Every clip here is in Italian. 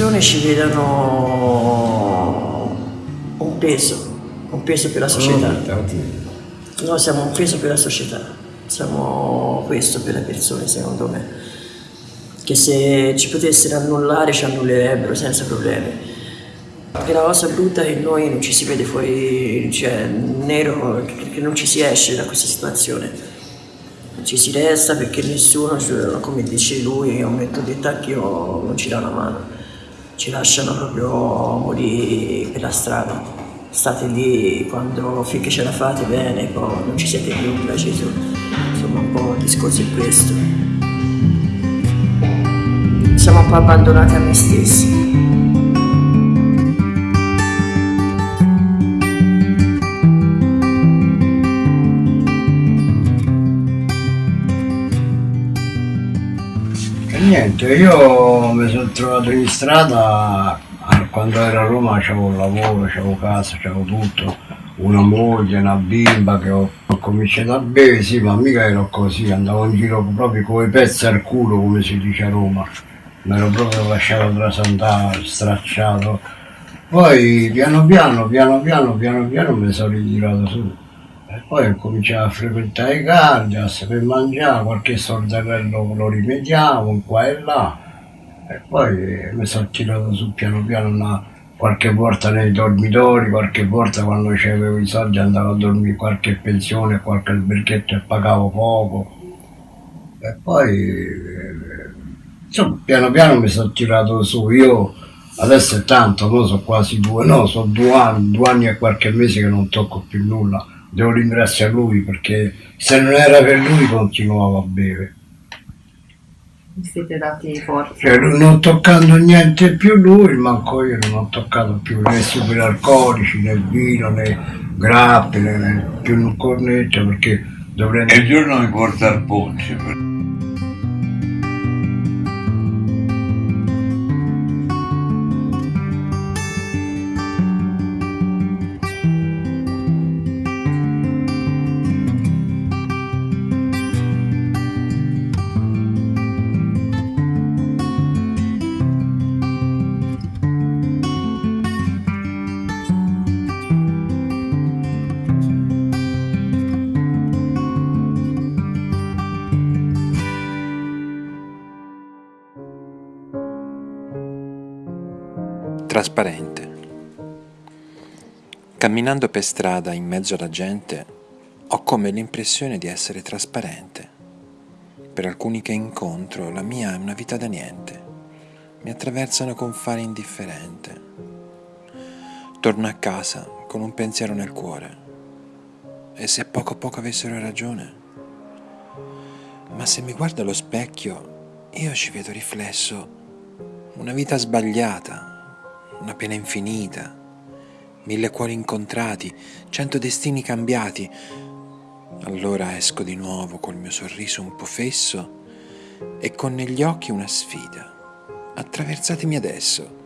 persone ci vedano un peso, un peso per la società. Noi siamo un peso per la società, siamo questo per le persone secondo me, che se ci potessero annullare ci annullerebbero senza problemi. Perché la cosa brutta è che noi non ci si vede fuori, cioè nero, che non ci si esce da questa situazione ci si resta perché nessuno, come dice lui, ho detto detto anch'io, non ci dà una mano, ci lasciano proprio morire per la strada. State lì quando finché ce la fate bene, poi non ci siete più, preciso. Insomma un po' il discorso è questo. Siamo un po' abbandonati a noi stessi. Niente, io mi sono trovato in strada quando ero a Roma avevo un lavoro, avevo casa, avevo tutto, una moglie, una bimba che ho, ho, cominciato a bere, sì, ma mica ero così, andavo in giro proprio come pezzi al culo, come si dice a Roma, mi ero proprio lasciato trasandare, stracciato. Poi piano piano, piano piano, piano piano mi sono ritirato su. Poi ho cominciato a frequentare i cardias per mangiare, qualche sordello lo rimediavo qua e là. E poi mi sono tirato su piano piano una, qualche volta nei dormitori, qualche volta quando avevo i soldi andavo a dormire qualche pensione, qualche alberghetto e pagavo poco. E poi, insomma, piano piano mi sono tirato su. Io adesso è tanto, no? sono quasi due, no, sono due anni, due anni e qualche mese che non tocco più nulla devo ringraziare lui perché se non era per lui continuavo a bere. Vi siete dati forza? Cioè, non toccando niente più lui, manco io non ho toccato più né superalcolici, né vino, né grappe, né, né più un cornetto perché dovrei... E il giorno mi porta al ponce. Trasparente. Camminando per strada in mezzo alla gente, ho come l'impressione di essere trasparente. Per alcuni che incontro, la mia è una vita da niente. Mi attraversano con fare indifferente. Torno a casa con un pensiero nel cuore. E se poco a poco avessero ragione? Ma se mi guardo allo specchio, io ci vedo riflesso una vita sbagliata, una pena infinita, mille cuori incontrati, cento destini cambiati. Allora esco di nuovo col mio sorriso un po' fesso e con negli occhi una sfida. Attraversatemi adesso,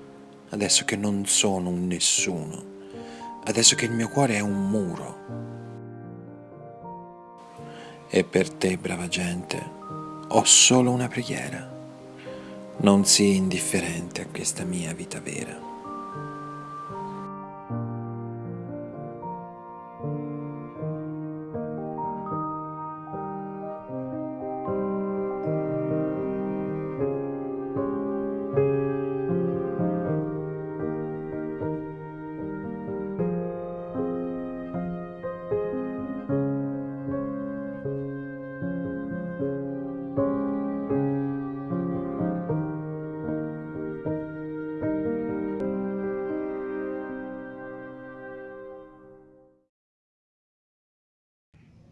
adesso che non sono un nessuno, adesso che il mio cuore è un muro. E per te, brava gente, ho solo una preghiera. Non sii indifferente a questa mia vita vera.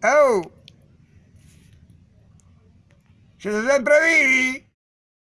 Oh! Se siempre vivi!